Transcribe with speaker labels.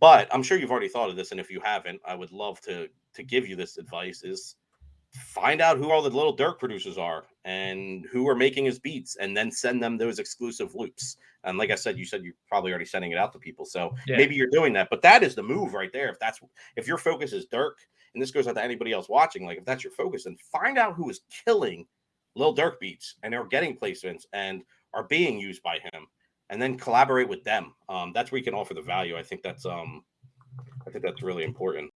Speaker 1: But I'm sure you've already thought of this, and if you haven't, I would love to to give you this advice: is find out who all the little Durk producers are and who are making his beats, and then send them those exclusive loops. And like I said, you said you're probably already sending it out to people, so
Speaker 2: Yeah.
Speaker 1: maybe you're doing that. But that is the move right there. If that's if your focus is Durk, and this goes out to anybody else watching, like if that's your focus, then find out who is killing Lil Durk beats and are getting placements and are being used by him, and then collaborate with them. Um, that's where you can offer the value. I think that's um, I think that's really important.